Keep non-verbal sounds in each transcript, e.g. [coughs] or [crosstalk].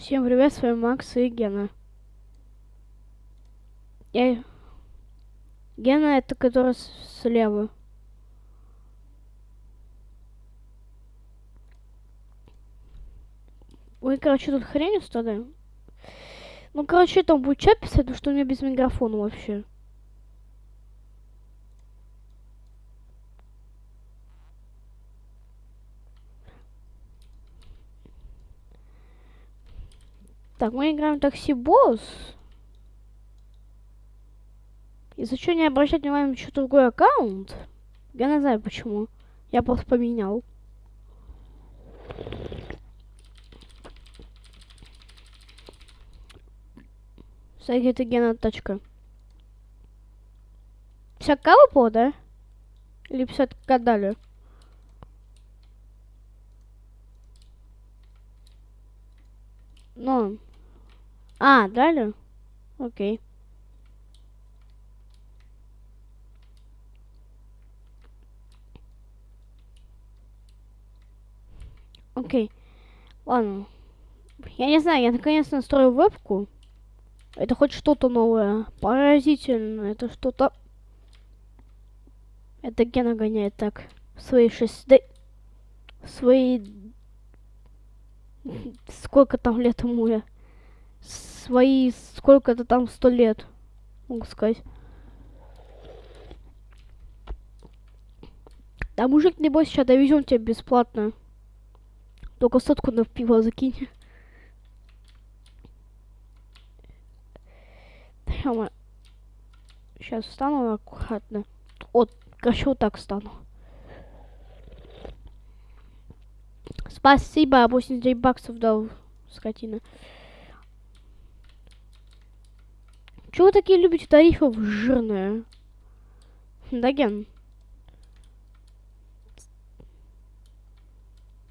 Всем привет, с вами Макс и Гена. Я... Гена это который слева. Ой, короче, тут хрень устали. Ну, короче, там будет чат писать, потому что у меня без микрофона вообще. Так, мы играем такси босс. Если что, не обращать внимания на другой аккаунт. Я не знаю почему. Я просто поменял. Кстати, это Гена тачка. 50 выпало, да? Или 50 дали? Ну. А, дали? Окей. Окей. Ладно. Я не знаю, я наконец настрою вебку. Это хоть что-то новое. Поразительно. Это что-то... Это Гена гоняет так. Свои шесть... да- Свои... Сколько там лет ему я? Свои... Сколько-то там сто лет. Могу сказать. Да, мужик, не бойся, сейчас довезем тебя бесплатно. Только сотку на пиво закинь. Сейчас встану аккуратно. Вот, вот так встану. Спасибо, 89 баксов дал, скотина. Чего вы такие любите тарифов жирные? Да, Ген?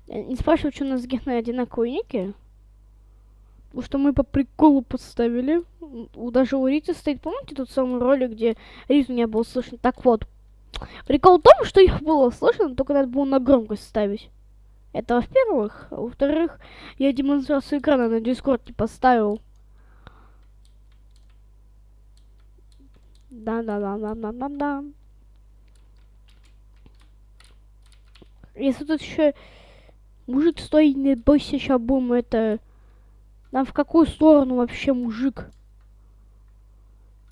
Я Не спрашиваю, что у нас с Геной одинаковые ники. Потому что мы по приколу подставили. Даже у Риты стоит, помните тот самый ролик, где Риту не было слышно? Так вот, прикол в том, что их было слышно, только надо было на громкость ставить. Это во-первых. А во-вторых, я демонстрацию экрана на Дискорд не поставил. Да-да-да-да-да-да-да. Если тут еще мужик стоит, не бойся, сейчас будем это... Нам в какую сторону вообще мужик?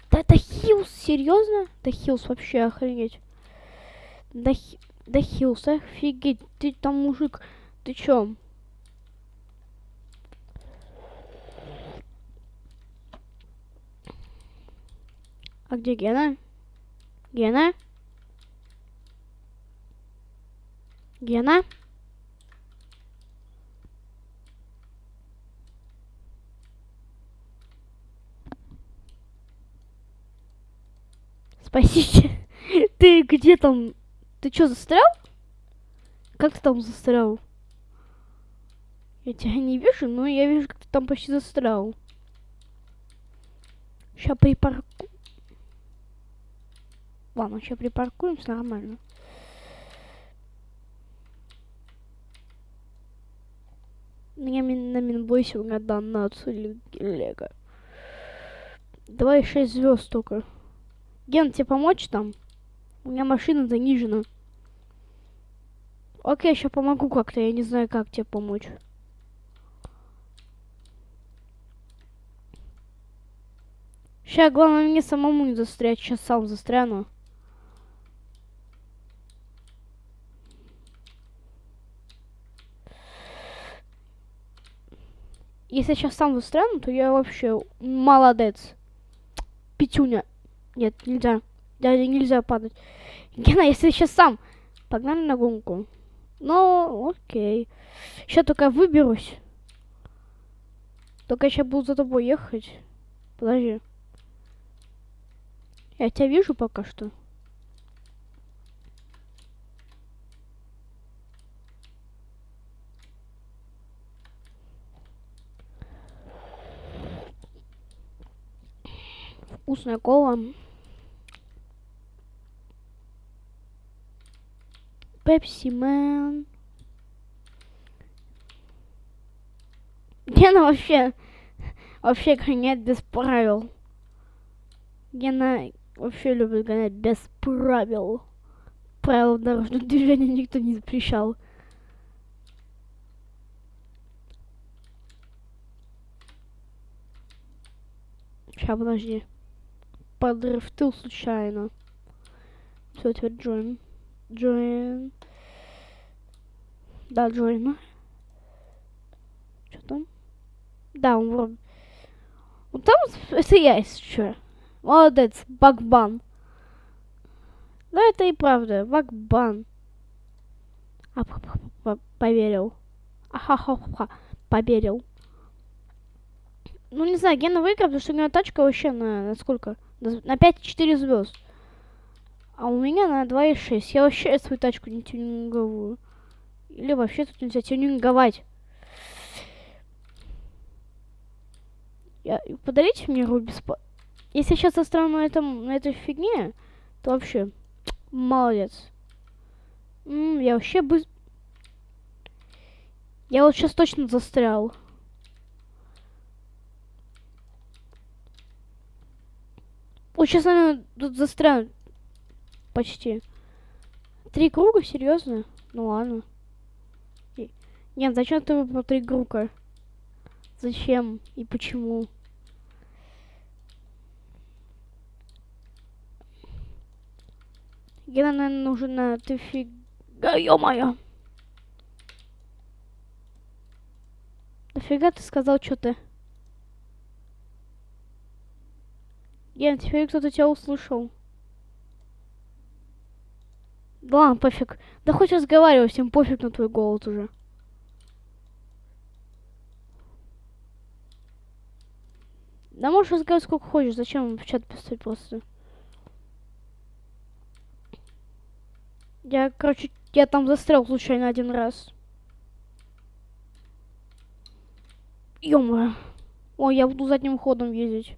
Да это Хилс, серьезно? Да Хилс вообще охренеть. Да, да Хилс, офигеть, ты там мужик, ты чё? А где Гена? Гена? Гена? Спасите. [laughs] Ты где там? Ты чё, застрял? Как ты там застрял? Я тебя не вижу, но я вижу, как ты там почти застрял. Сейчас припарку... Ладно, сейчас припаркуемся нормально. Мин- на минбойсе у меня донацию Лего. Давай 6 звезд только. Ген, тебе помочь там? У меня машина занижена. Окей, сейчас помогу как-то, я не знаю, как тебе помочь. Сейчас, главное, мне самому не застрять, сейчас сам застряну. Если сейчас сам застряну, то я вообще молодец. Петюня. Нет, нельзя. Дядя, нельзя падать. Гена, если сейчас сам. Погнали на гонку. Ну, окей. Сейчас только выберусь. Только сейчас буду за тобой ехать. Подожди. Я тебя вижу пока что. Вкусная кола. Пепси Мэн. Гена вообще, вообще гоняет без правил. Гена вообще любит гонять без правил. Правил дорожного движения никто не запрещал. Сейчас, подожди. Подрифтил случайно. Все, теперь join. Join. Да, join. Что там? Да, он вроде... Ну там это я, если что. Молодец, Багбан. Да, это и правда, Багбан. А, поверил. Ахахаха, поверил. Ну, не знаю, Гена выиграл, потому что у него тачка вообще на, на сколько? На 5,4 звезд. А у меня на 2,6. Я вообще свою тачку не тюнинговую. Или вообще тут нельзя тюнинговать. Я, подарите мне Руби. Если я сейчас застряну на, этом, на этой фигне, то вообще молодец. М -м, я вообще бы... Я вот сейчас точно застрял. Вот сейчас, наверное, тут застряну. Почти. Три круга? Серьезно? Ну ладно. Нет, зачем ты выбрал три круга? Зачем и почему? Гена, наверное, нужна... Ты фига... Ё-моё! Нафига ты сказал что-то? Ген, теперь кто-то тебя услышал. Да ладно, пофиг. Да хоть разговаривай, всем пофиг на твой голос уже. Да можешь разговаривать сколько хочешь, зачем в чат писать просто? Я, короче, я там застрял случайно один раз. ё Ой, я буду задним ходом ездить.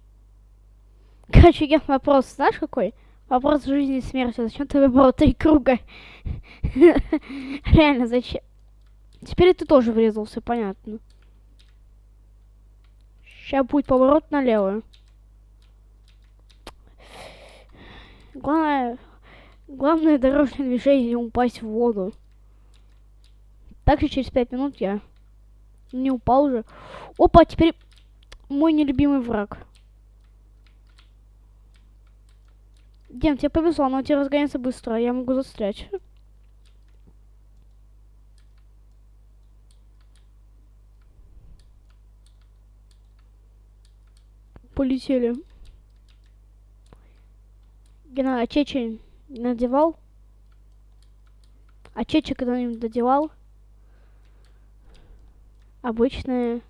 Короче, я вопрос, знаешь какой? Вопрос жизни и смерти. Зачем ты выбрал три круга? [laughs] Реально, зачем? Теперь ты тоже врезался, понятно. Сейчас будет поворот налево. Главное, главное дорожное движение упасть в воду. Также через пять минут я не упал уже. Опа, теперь мой нелюбимый враг. Дем, тебе повезло, но тебе разгоняется быстро, я могу застрять. Полетели. Гена, а Чечи надевал? А Чечи когда-нибудь надевал? Обычные.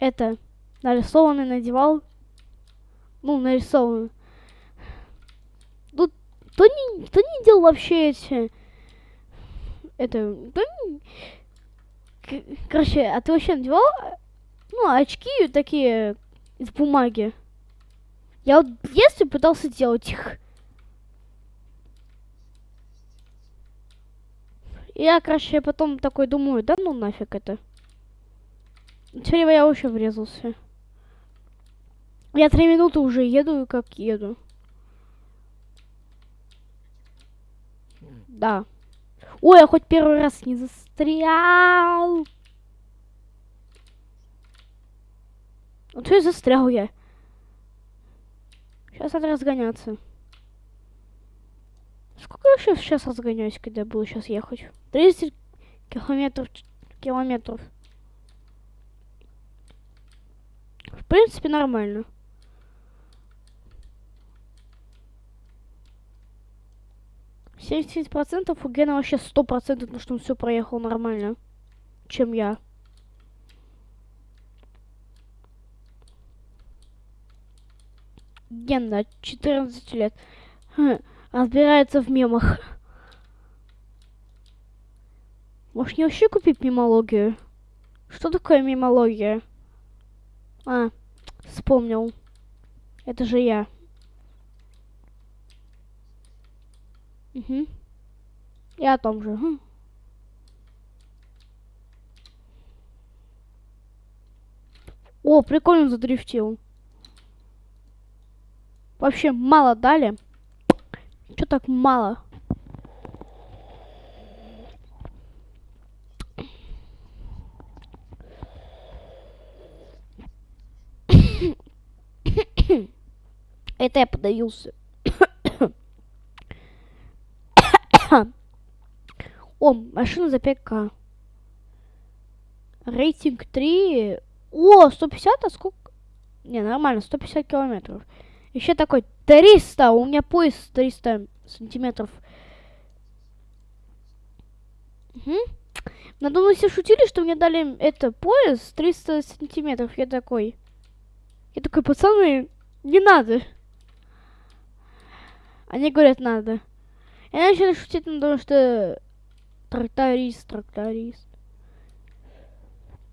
Это нарисованный надевал. Ну, нарисованный. Тут кто не, кто не делал вообще эти... Это... Кто не... Короче, а ты вообще надевал, ну, очки такие из бумаги? Я вот в детстве пытался делать их. Я, короче, потом такой думаю, да ну нафиг это. Теперь я вообще врезался. Я три минуты уже еду, как еду. Да. Ой, я хоть первый раз не застрял. Вот что застрял я. Сейчас надо разгоняться. Сколько я вообще сейчас разгоняюсь, когда буду сейчас ехать? 30 километров. Километров. В принципе, нормально. 70% у Гена вообще 100%, потому что он все проехал нормально, чем я. Гена, 14 лет. Разбирается в мемах. Может, не вообще купить мемологию? Что такое мемология? А, вспомнил. Это же я. Угу. Я о том же. Хм. О, прикольно задрифтил. Вообще мало дали. Чё так мало? [coughs] Это я подавился. О, машина за 5к. Рейтинг 3. О, 150, а сколько? Не, нормально, 150 километров. Еще такой 300, у меня пояс 300 сантиметров. Угу. Надо мной все шутили, что мне дали это пояс 300 сантиметров. Я такой. Я такой, пацаны, не надо. Они говорят, надо. Я начали шутить, потому что тракторист, тракторист.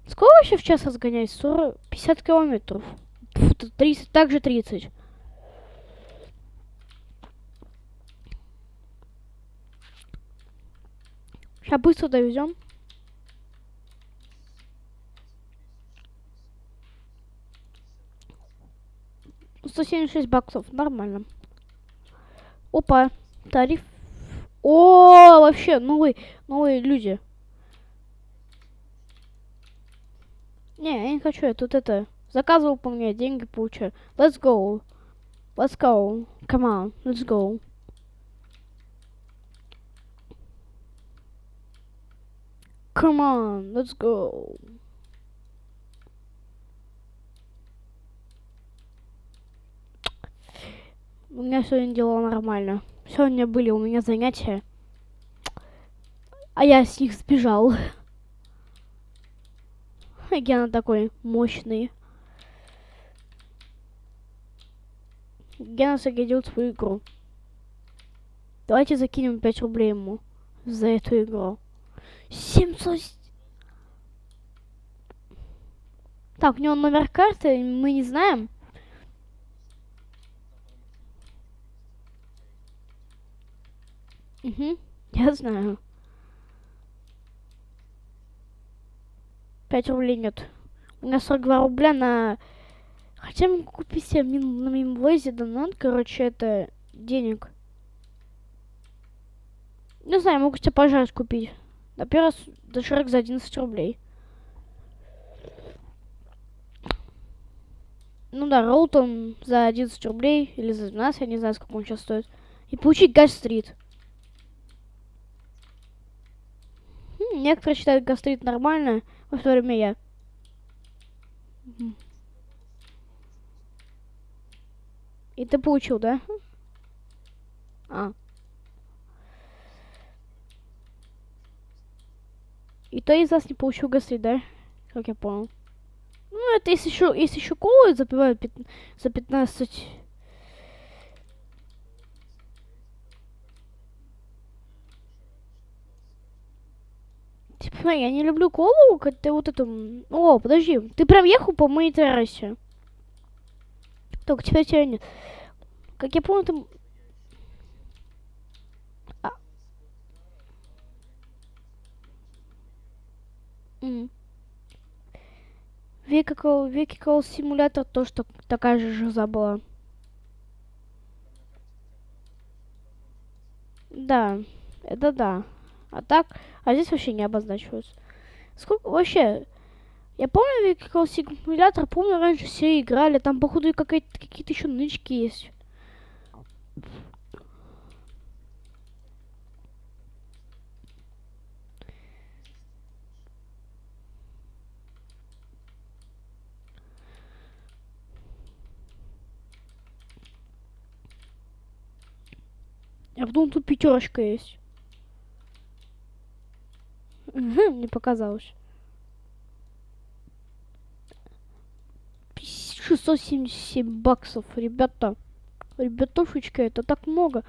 Сколько вообще в час разгоняет? 40, 50 километров. Фу, 30, также 30. Сейчас быстро довезем. Сто семьдесят шесть баксов, нормально. Опа, тариф. О, вообще, новые, новые люди. Не, я не хочу, я тут это... Заказывал по мне, деньги получаю. Let's go. Let's go. Come on, let's go. Come on, let's go. У меня сегодня дела нормально. Сегодня были у меня занятия. А я с них сбежал. [laughs] Гена такой мощный. Гена загадил свою игру. Давайте закинем 5 рублей ему за эту игру. 700... Так, у него номер карты, мы не знаем. Угу, я знаю. Пять рублей нет. У меня 42 рубля на... Хотя могу купить себе мин... на мимвозе донат, короче, это денег. Не знаю, могу себе пожарить купить. Например, доширак за 11 рублей. Ну да, Роутон за 11 рублей или за 12, я не знаю, сколько он сейчас стоит. И получить гастрит. Хм, некоторые считают гастрит нормально, во то время я. И ты получил, да? А. И то из вас не получил гастрит, да? Как я понял. Ну, это если еще, если еще колы запивают за 15... Типа, я не люблю колу, ты вот эту... О, подожди, ты прям ехал по моей террасе. Только теперь тебя нет. Как я помню, там... А. Mm. Vehicle, Vehicle симулятор тоже так, такая же жиза была. Да, это да. А так, а здесь вообще не обозначиваются. Сколько вообще? Я помню Vehicle симулятор, помню, раньше все играли, там, походу, какие-то еще нычки есть. А потом тут пятерочка есть. [laughs] Не показалось. 677 баксов, ребята. Ребятушечка, это так много.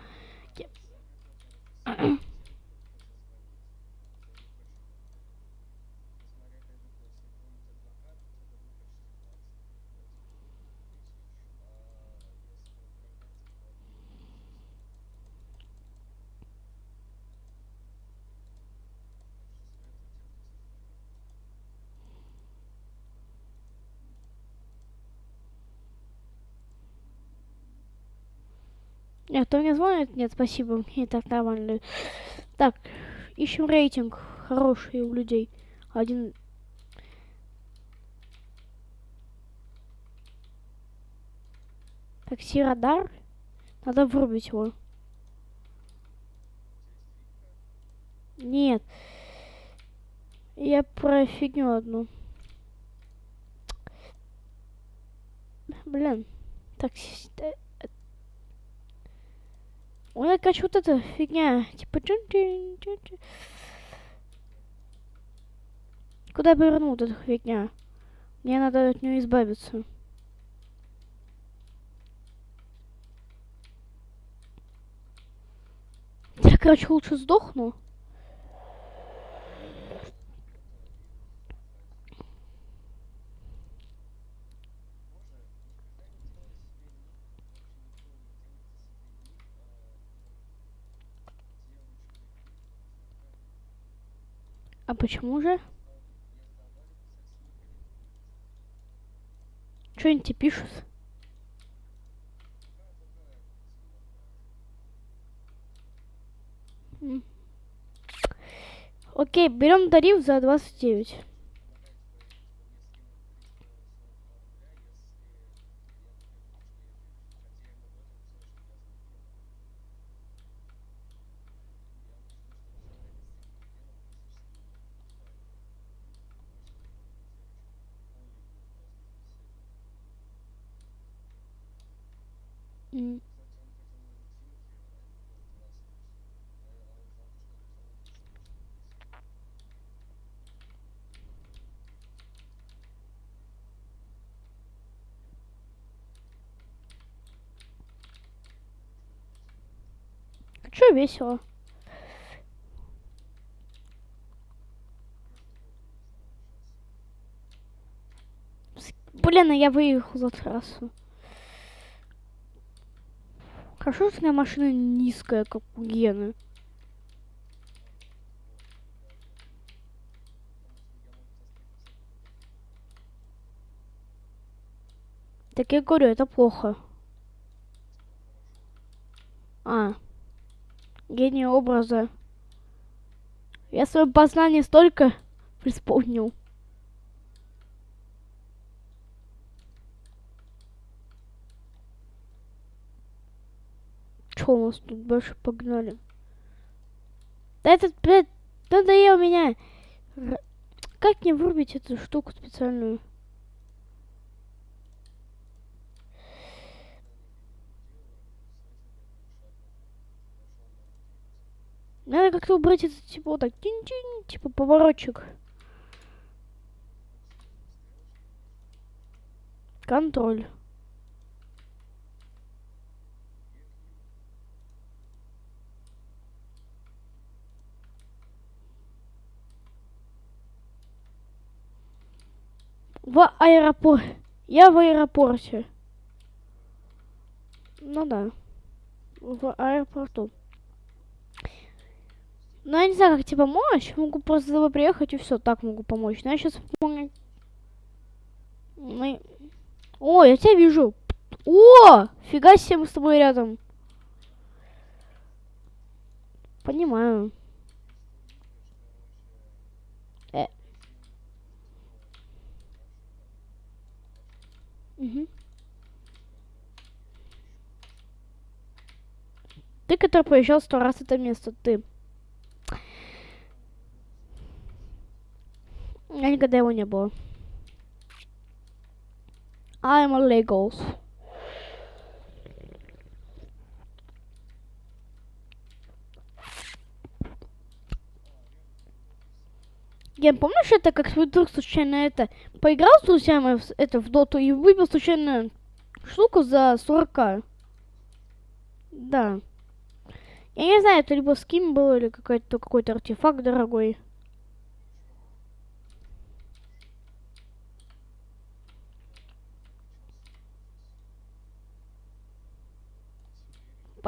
Нет, кто мне звонит? Нет, спасибо. Мне так нормально. Так, ищем рейтинг хороший у людей. Один... Такси радар. Надо врубить его. Нет. Я про фигню одну. Блин. Такси... э, Ой, короче, вот эта фигня. Типа... Чун -чун -чун -чун. Куда я повернул вот эта фигня? Мне надо от нее избавиться. Я, короче, лучше сдохну. Почему же? Что они тебе пишут? Окей, берем тариф за 29. М. Чё весело? Блин, а я выехал за трассу. Хорошо, что у меня машина низкая, как у Гены. Так я говорю, это плохо. А. Гений образа. Я свое познание столько преисполнил. Чё у нас тут больше погнали? Да этот, блядь, надоел меня. Как мне вырубить эту штуку специальную? Надо как-то убрать это, типа, вот так, тинь-тинь, типа, поворотчик. Контроль. В аэропорт. Я в аэропорте. Ну да. В аэропорту. Ну, я не знаю, как тебе помочь. Могу просто за тобой приехать и все, так могу помочь. Но я сейчас помню. Мы... О, я тебя вижу. О, фига себе, мы с тобой рядом. Понимаю. Э. Мгм. Ты, который проезжал сто раз это место, ты. Я никогда его не было. I'm a Legos. Я помнишь это, как ты вдруг случайно это поиграл с друзьями в, это в доту и выбил случайно штуку за 40 Да. Я не знаю, это либо скин был или какой-то какой-то артефакт дорогой.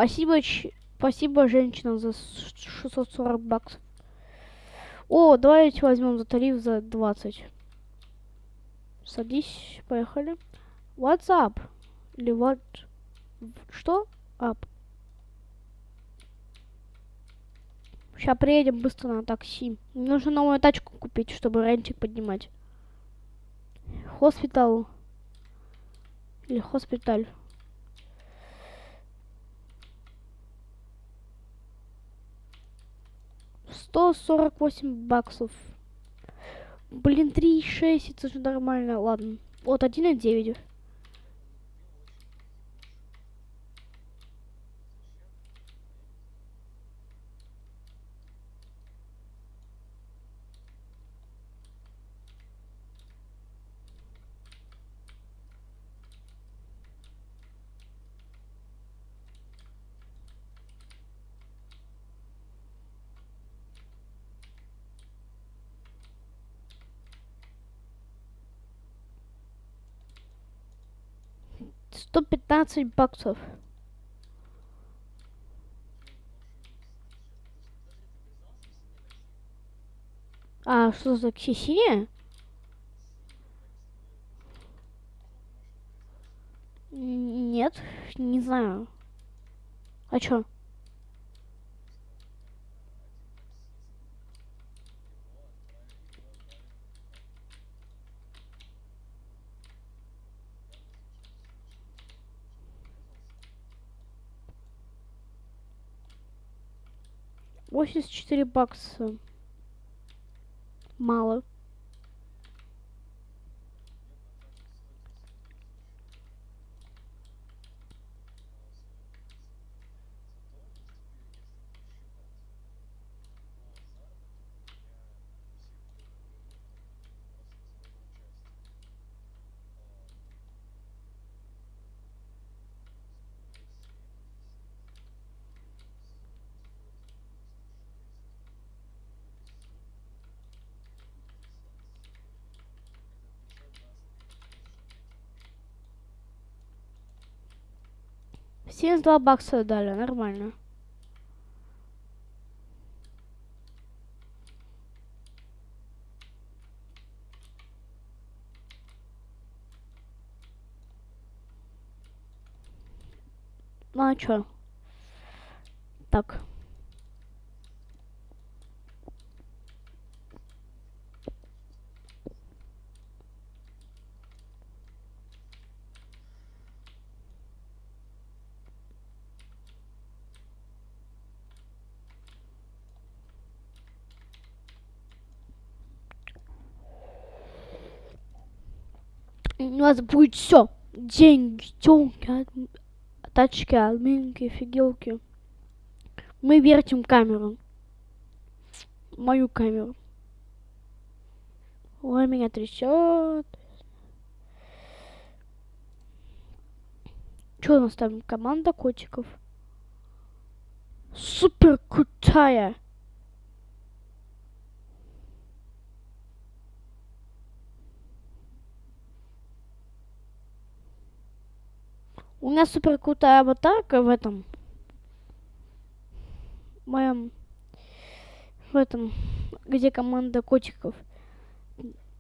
Спасибо, ч... спасибо женщинам за 640 баксов. О, давайте возьмем за тариф за 20. Садись, поехали. What's up? Или what? Что? Up. Сейчас приедем быстро на такси. Мне нужно новую тачку купить, чтобы рентик поднимать. Хоспитал. Или хоспиталь. Сто сорок восемь баксов. Блин, три шесть, это же нормально. Ладно. Вот один и девять. Сто пятнадцать баксов. А, что за синяя? Нет, не знаю. А чё? Восемьдесят четыре бакса. Мало. Семьдесят два бакса дали, нормально. Ну а чё? Так. У нас будет все. Деньги, тёлки, тачки, админки, фигелки. Мы вертим камеру. Мою камеру. Ой, меня трясет. Что у нас там? Команда котиков. Супер крутая. У меня супер крутая аватарка в этом. В моем... В этом... Где команда котиков.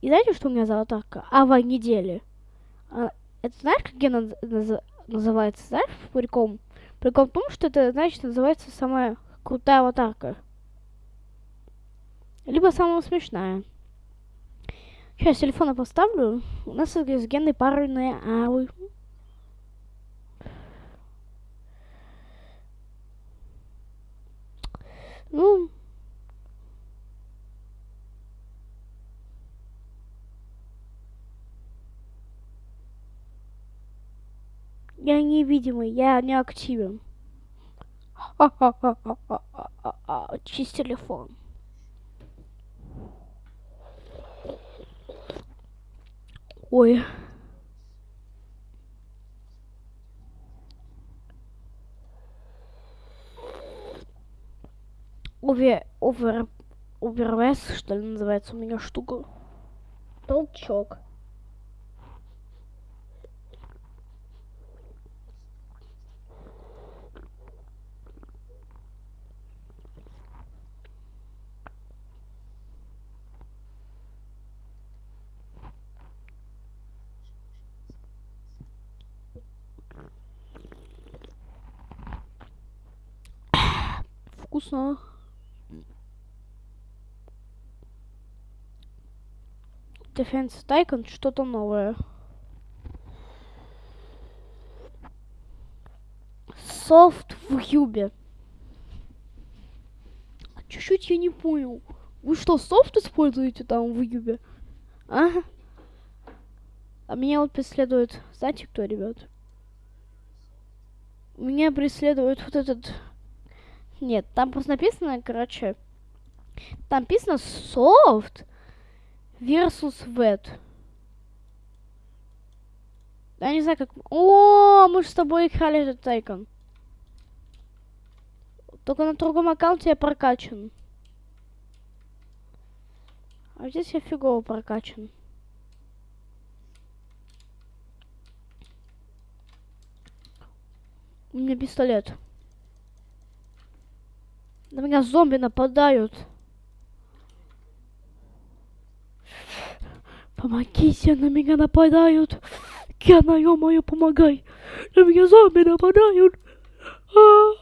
И знаете, что у меня за аватарка? Ава недели. А, это знаешь, как я наз наз называется? Знаешь, прикол? Прикол в том, что это, значит, называется самая крутая аватарка. Либо самая смешная. Сейчас телефона поставлю. У нас с генной парные авы. Ну, я невидимый, я не активен. Чист телефон. Ой. Овер, овер, овервес, что ли, называется у меня штука. Толчок. вкусно Defense Tycoon что-то новое. Софт в Юбе. Чуть-чуть я не понял. Вы что, софт используете там в Юбе? А? А меня вот преследует... Знаете кто, ребят? Меня преследует вот этот... Нет, там просто написано, короче... Там написано софт versus wet. Я не знаю, как... О, мы же с тобой играли этот тайкон. Только на другом аккаунте я прокачан. А здесь я фигово прокачан. У меня пистолет. На меня зомби нападают. Помогите, на меня нападают. Кена, ё-моё, помогай. На меня зомби нападают. А -а -а.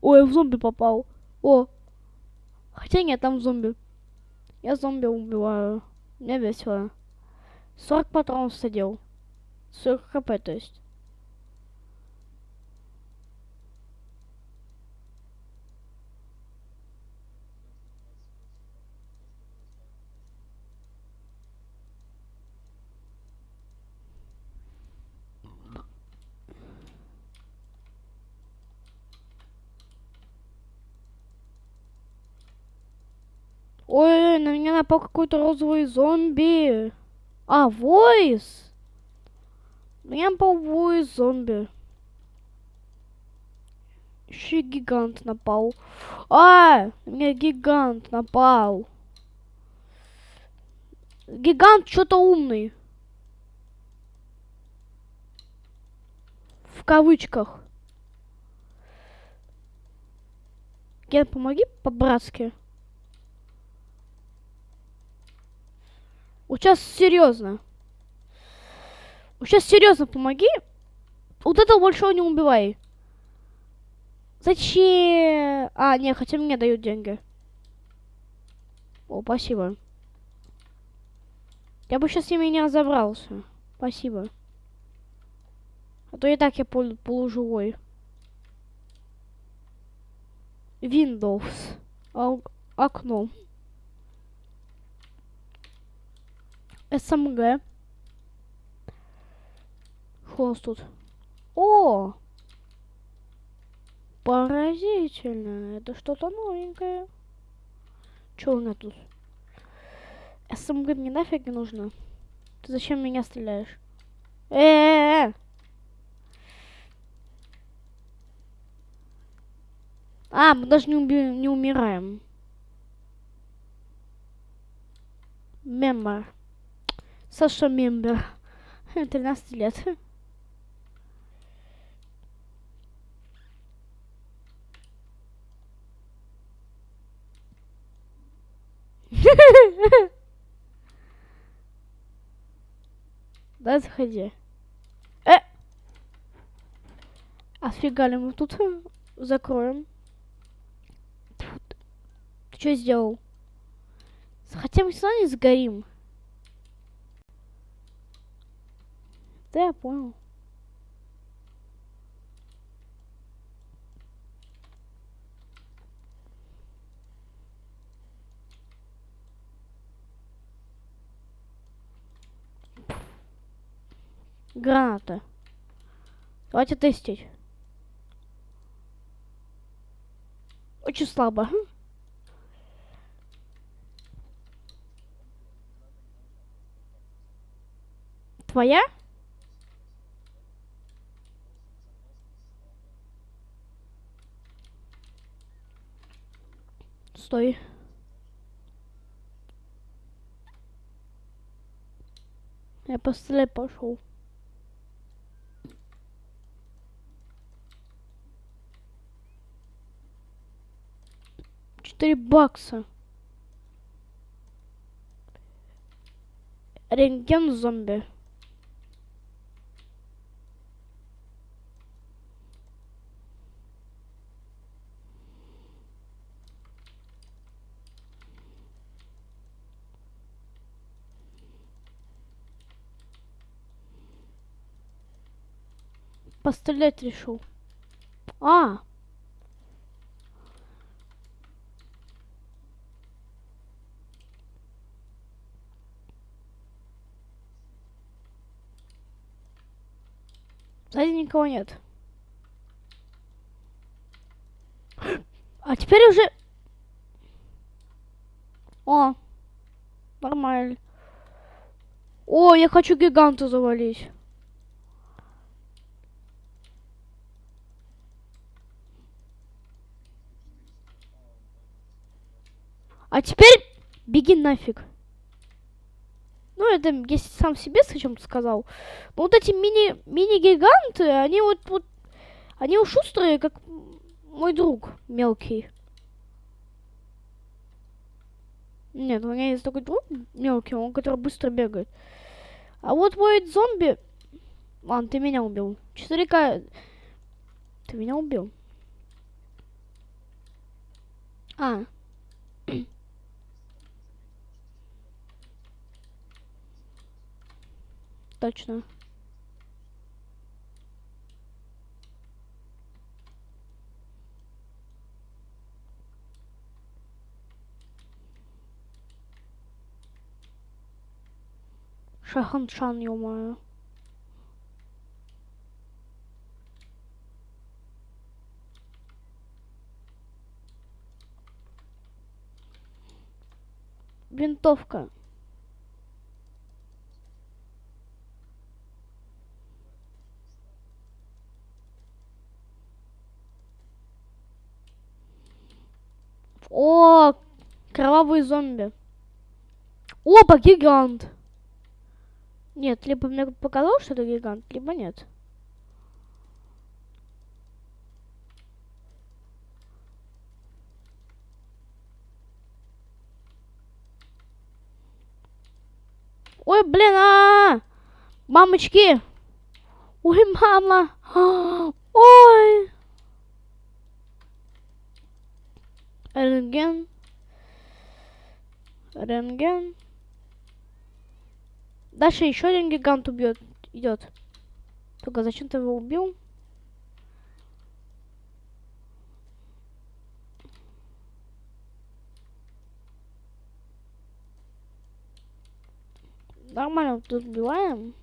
Ой, я в зомби попал. О. Хотя нет, там зомби. Я зомби убиваю. Мне весело. 40 патронов садил. 40 хп, то есть. Ой, на меня напал какой-то розовый зомби. А, войс. На меня напал войс зомби. Еще гигант напал. А, на меня гигант напал. Гигант что-то умный. В кавычках. Ген, помоги по-братски. Вот сейчас серьезно. Вот сейчас серьезно помоги. Вот этого большого не убивай. Зачем? А, не, хотя мне дают деньги. О, спасибо. Я бы сейчас с ними не разобрался. Спасибо. А то и так я пол полуживой. Windows. А окно. СМГ. Что у нас тут? О! Поразительно. Это что-то новенькое. Что у меня тут? СМГ мне нафиг не нужно. Ты зачем меня стреляешь? Э, -э, -э, А, мы даже не, уби не умираем. Мемор. Саша Мембер. 13 лет. [laughs] Да, заходи. Э! А мы тут закроем? Ты что сделал? Хотя мы равно не сгорим. Да, я понял. Граната. Давайте тестить. Очень слабо. Твоя? Стой. Я пострелять пошел. Четыре бакса. Рентген зомби. Пострелять решил. А! Сзади никого нет. А теперь уже... О, нормально. О, я хочу гиганта завалить. А теперь беги нафиг. Ну, это я сам себе с чем-то сказал. Но вот эти мини, мини-гиганты, они вот, вот, они шустрые, как мой друг мелкий. Нет, у меня есть такой друг мелкий, он который быстро бегает. А вот мой зомби... Ладно, ты меня убил. 4К... Ты меня убил. А. Точно. Шаханшан, ё-моё. Винтовка. О, кровавый зомби. Опа, гигант. Нет, либо мне показалось, что это гигант, либо нет. Ой, блин, а, -а, -а! мамочки, ой, мама, [gasps] ой. Рентген. Рентген. Дальше еще один гигант убьет. Идет. Только зачем ты его убил? Нормально тут убиваем.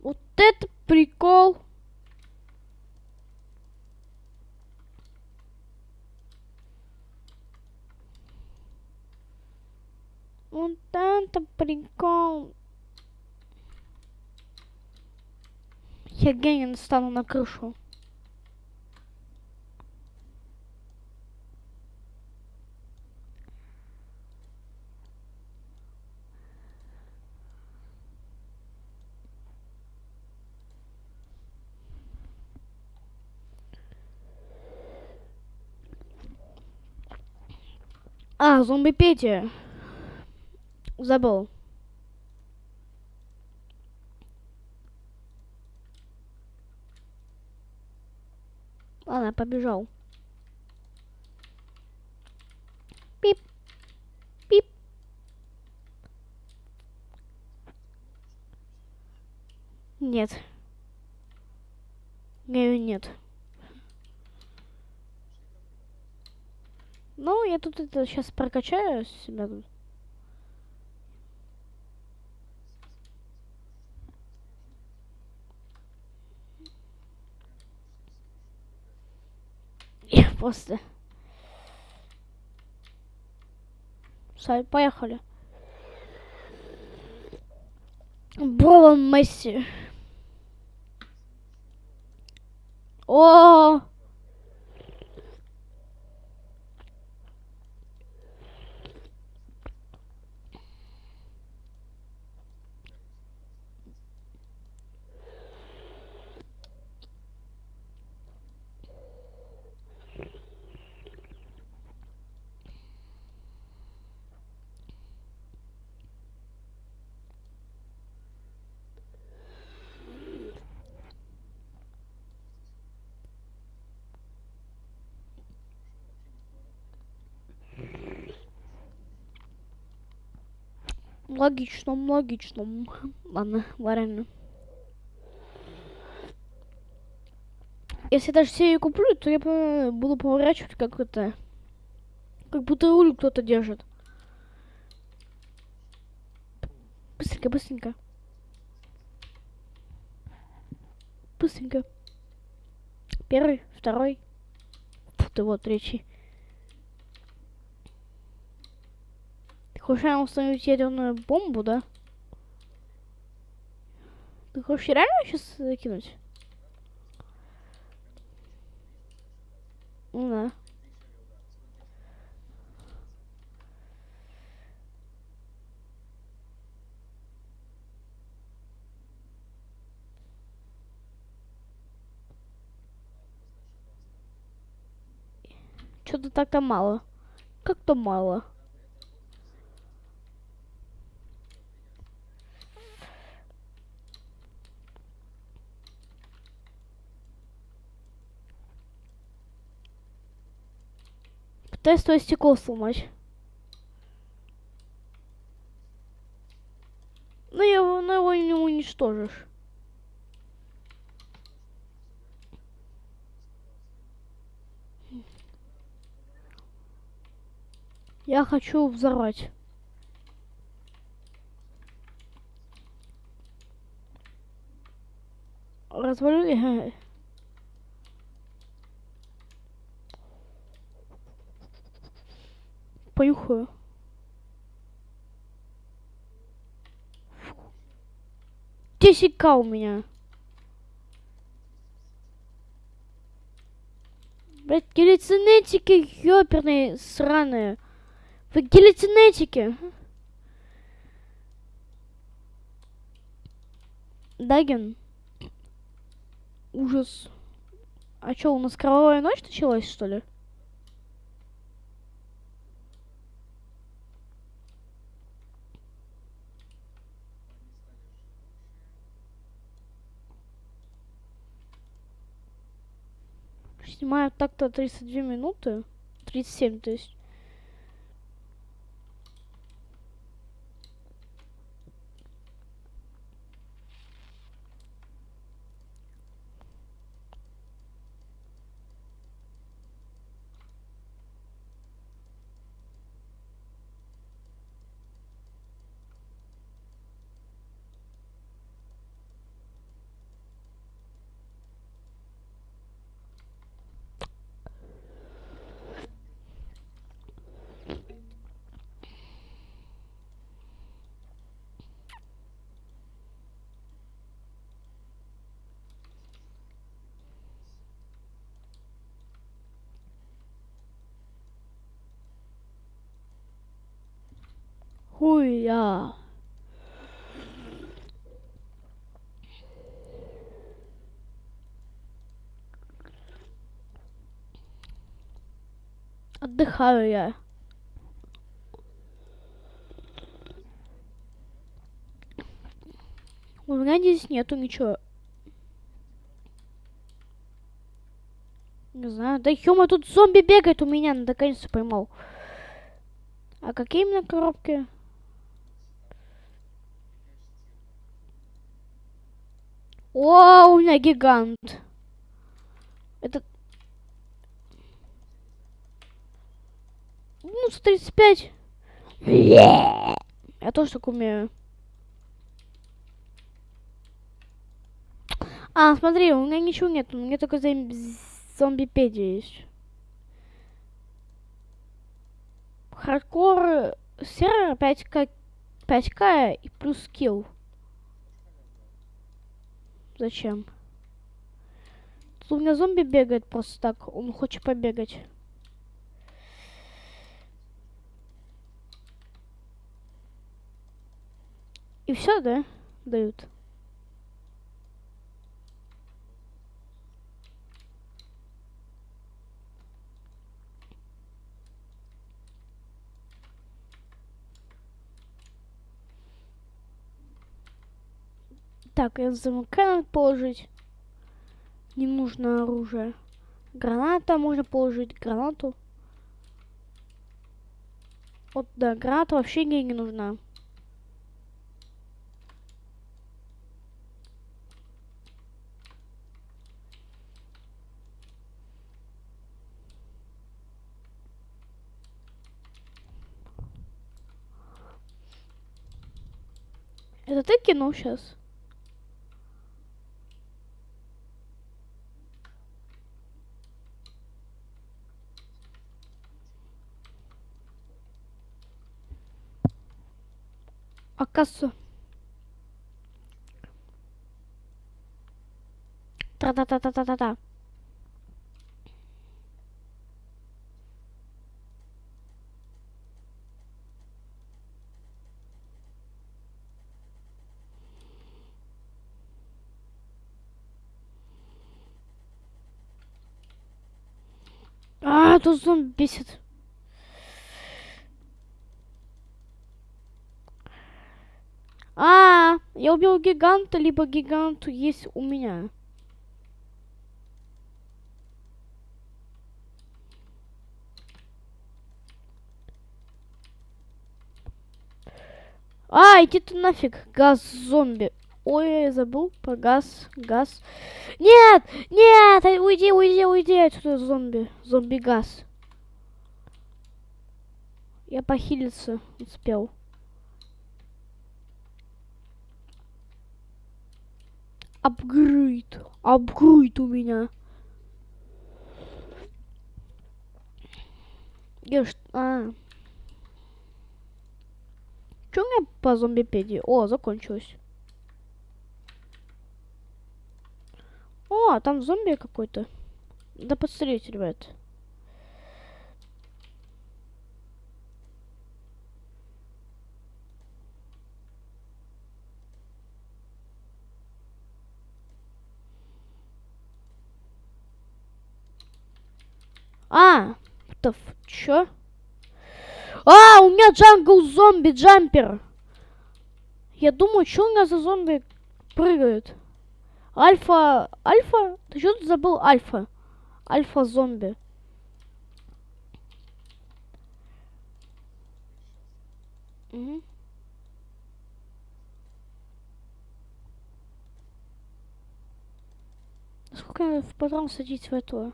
Вот это прикол. Вот это прикол. Я гений стану на крышу. А, зомби Петя. Забыл. Ладно, побежал. Пип. Пип. Нет. Говорю, нет. Ну, я тут это сейчас прокачаю себя тут. Я просто... Все, поехали. Бролан Месси. О! -о, -о! Логично, логично. [laughs] Ладно, ладно. Если даже серию куплю, то я буду поворачивать как это... Как будто руль кто-то держит. Быстренько, быстренько. Быстренько. Первый, второй. Фу, ты вот третий. Хочешь установить ядерную бомбу, да? Ты хочешь реально сейчас закинуть? Ну да. Что-то так-то мало. Как-то мало. Пытаюсь твое стекло сломать. Но его, но его не уничтожишь. Я хочу взорвать. Развалю. Понюхаю. К у меня. Блять, гелицинетики ёперные сраные. Вы гелицинетики. Дагин. Ужас. А что, у нас кровавая ночь началась, что ли? Снимаю так-то 32 минуты. 37, то есть. Хуя. Отдыхаю я. У меня здесь нету ничего. Не знаю. Да ёма, тут зомби бегает у меня, наконец-то поймал. А какие именно коробки? О, у меня гигант. Это... Ну, 135. Я тоже так умею. А, смотри, у меня ничего нет. У меня только зомбипедия есть. Хардкор сервер 5к 5к и плюс скилл. Зачем? Тут у меня зомби бегает просто так. Он хочет побегать. И все, да? Дают. Так, СМК надо положить. Не нужно оружие. Граната можно положить. Гранату. Вот, да, граната вообще мне не нужна. Это ты кинул сейчас? Оказывается. Та-та-та-та-та-та-та. А, тут зомби бесит. А, я убил гиганта, либо гигант есть у меня. А, иди ты нафиг, газ зомби. Ой, я забыл про газ, газ. Нет, нет, уйди, уйди, уйди отсюда, зомби, зомби-газ. Я похилиться успел. Апгрейд, апгрейд у меня. Я что? А. Что у меня по зомбипедии? О, закончилось. О, там зомби какой-то. Да посмотрите, ребят. А, то чё? А, у меня джангл зомби джампер. Я думаю, что у меня за зомби прыгают? Альфа... Альфа? Ты что тут забыл альфа? Альфа-зомби. Угу. Сколько в патрон садить в эту?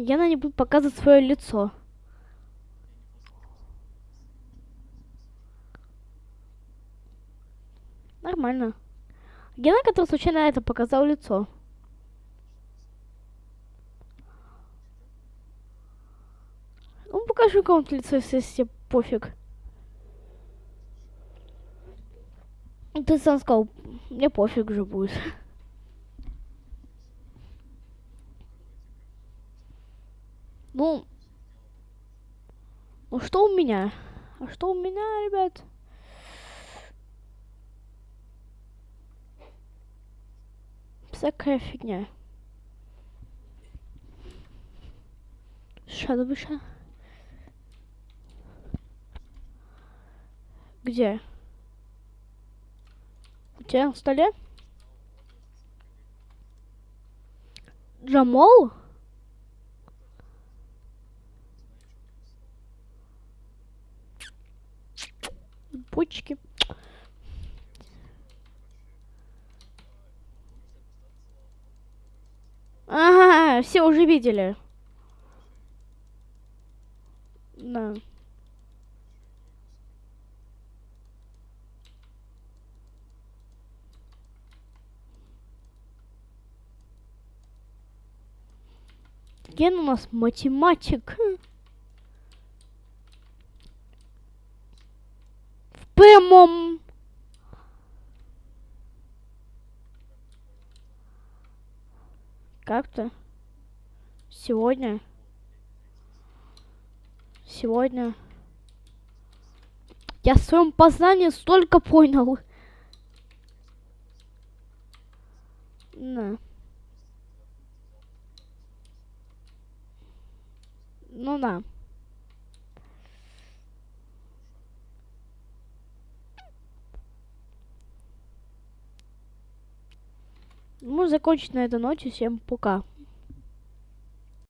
Гена не будет показывать свое лицо. Нормально. Гена, который случайно это показал лицо. Ну, покажи кому-то лицо, если тебе пофиг. Ты сам сказал, мне пофиг же будет. Ну, ну что у меня? А что у меня, ребят? Всякая фигня. Шадовыша. Где? У тебя на столе? Джамол? Почки. Ага, все уже видели. Да. Ген у нас математик. Прямом. Как-то. Сегодня. Сегодня. Я в своем познании столько понял. На. Ну да. Ну, закончить на этой ноте. Всем пока.